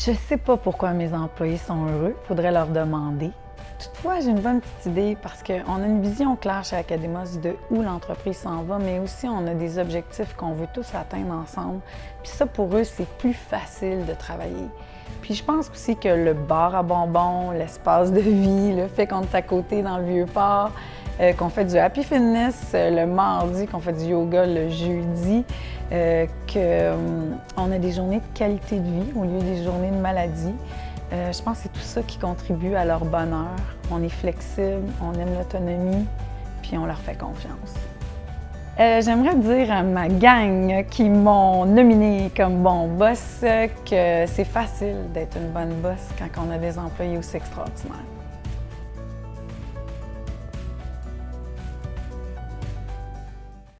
Je sais pas pourquoi mes employés sont heureux, faudrait leur demander. Toutefois, j'ai une bonne petite idée parce qu'on a une vision claire chez Academos de où l'entreprise s'en va, mais aussi on a des objectifs qu'on veut tous atteindre ensemble. Puis ça, pour eux, c'est plus facile de travailler. Puis je pense aussi que le bar à bonbons, l'espace de vie, le fait qu'on est à côté dans le vieux port, euh, qu'on fait du happy fitness euh, le mardi, qu'on fait du yoga le jeudi, euh, qu'on a des journées de qualité de vie au lieu des journées de maladie. je pense que c'est tout ça qui contribue à leur bonheur. On est flexible, on aime l'autonomie, puis on leur fait confiance. J'aimerais dire à ma gang qui m'ont nominé comme bon boss que c'est facile d'être une bonne boss quand on a des employés aussi extraordinaires.